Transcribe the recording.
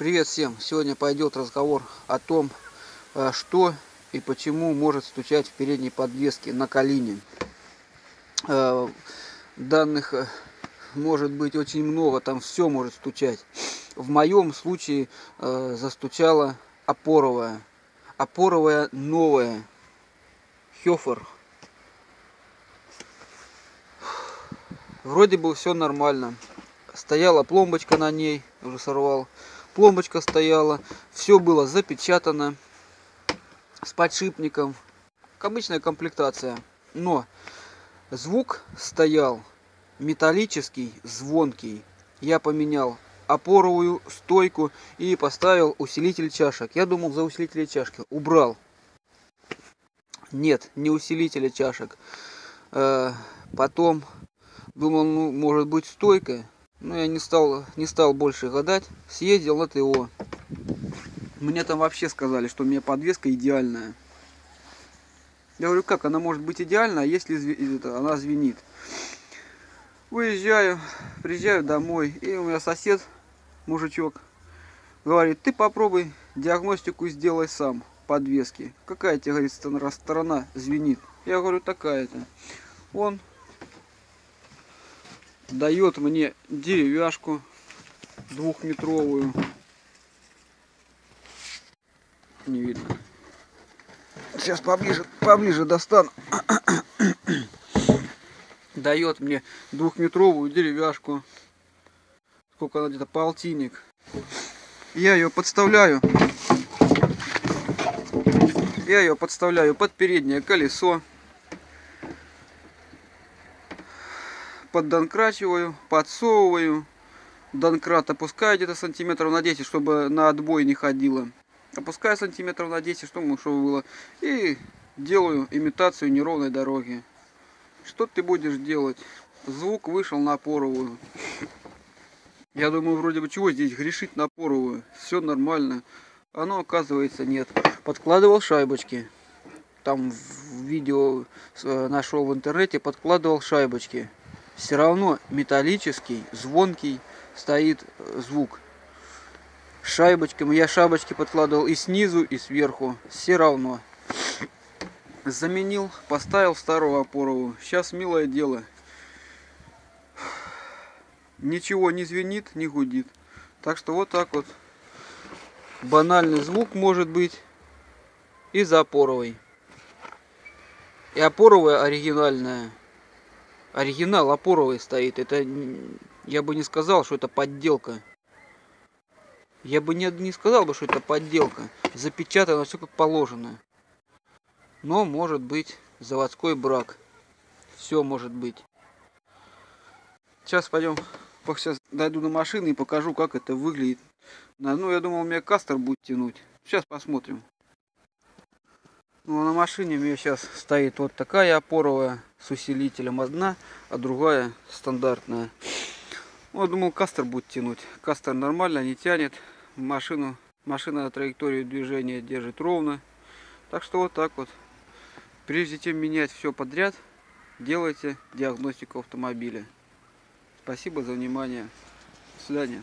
Привет всем! Сегодня пойдет разговор о том, э, что и почему может стучать в передней подвеске на колине. Э, данных э, может быть очень много, там все может стучать. В моем случае застучала опоровая. Опоровая новая. Хёфер. Вроде бы все нормально. Стояла пломбочка на ней, уже сорвал пломбочка стояла, все было запечатано с подшипником, обычная комплектация. Но звук стоял металлический, звонкий. Я поменял опоровую стойку и поставил усилитель чашек. Я думал за усилитель чашки. Убрал. Нет, не усилителя чашек. Э, потом думал, ну, может быть стойка. Но ну, я не стал, не стал больше гадать. Съездил на ТО. Мне там вообще сказали, что у меня подвеска идеальная. Я говорю, как она может быть идеальна, если она звенит. Выезжаю, приезжаю домой, и у меня сосед, мужичок, говорит, ты попробуй диагностику сделай сам подвески. Какая тебе, говорит, сторона звенит? Я говорю, такая-то. Он дает мне деревяшку двухметровую. Не видно. Сейчас поближе, поближе достану. дает мне двухметровую деревяшку. Сколько она где-то, полтинник. Я ее подставляю. Я ее подставляю под переднее колесо. Поддонкрачиваю, подсовываю. Донкрат опускаю где-то сантиметров на 10, чтобы на отбой не ходило. Опускаю сантиметров на 10, чтобы, чтобы было. И делаю имитацию неровной дороги. Что ты будешь делать? Звук вышел на поровую. Я думаю, вроде бы чего здесь грешить на поровую. Все нормально. Оно оказывается нет. Подкладывал шайбочки. Там в видео э, нашел в интернете, подкладывал шайбочки все равно металлический, звонкий стоит э, звук. Шайбочками я шайбочки подкладывал и снизу, и сверху. Все равно. Заменил, поставил старую опоровую. Сейчас милое дело. Ничего не звенит, не гудит. Так что вот так вот. Банальный звук может быть из опоровой. И опоровая оригинальная оригинал опоровый стоит. Это я бы не сказал, что это подделка. Я бы не, не сказал бы, что это подделка. Запечатано все как положено. Но может быть заводской брак. Все может быть. Сейчас пойдем, сейчас дойду до машины и покажу, как это выглядит. Ну, я думал, у меня кастер будет тянуть. Сейчас посмотрим. Ну, а на машине у меня сейчас стоит вот такая опоровая с усилителем одна, а другая стандартная. Ну, я думал, кастер будет тянуть. Кастер нормально, не тянет. Машину, машина на траекторию движения держит ровно. Так что вот так вот. Прежде чем менять все подряд, делайте диагностику автомобиля. Спасибо за внимание. До свидания.